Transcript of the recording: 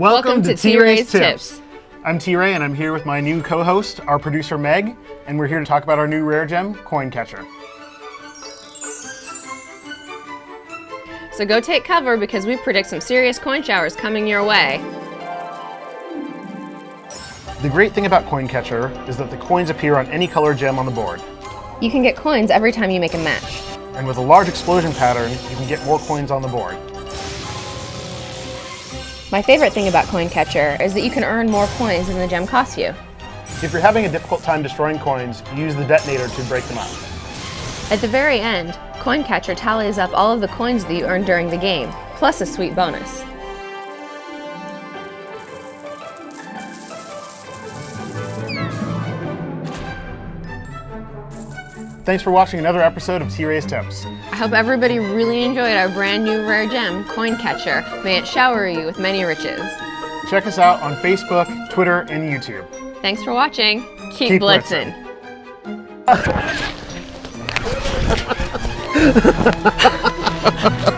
Welcome, to T-Ray's Tips. I'm T-Ray and I'm here with my new co-host, our producer Meg, and we're here to talk about our new rare gem, Coin Catcher. So go take cover because we predict some serious coin showers coming your way. The great thing about Coin Catcher is that the coins appear on any color gem on the board. You can get coins every time you make a match. And with a large explosion pattern, you can get more coins on the board. My favorite thing about Coin Catcher is that you can earn more coins than the gem costs you. If you're having a difficult time destroying coins, use the detonator to break them up. At the very end, Coin Catcher tallies up all of the coins that you earned during the game, plus a sweet bonus. Thanks for watching another episode of T-Ray's Tips. I hope everybody really enjoyed our brand new rare gem, Coin Catcher. May it shower you with many riches. Check us out on Facebook, Twitter, and YouTube. Thanks for watching. Keep, Keep blitzing. blitzing.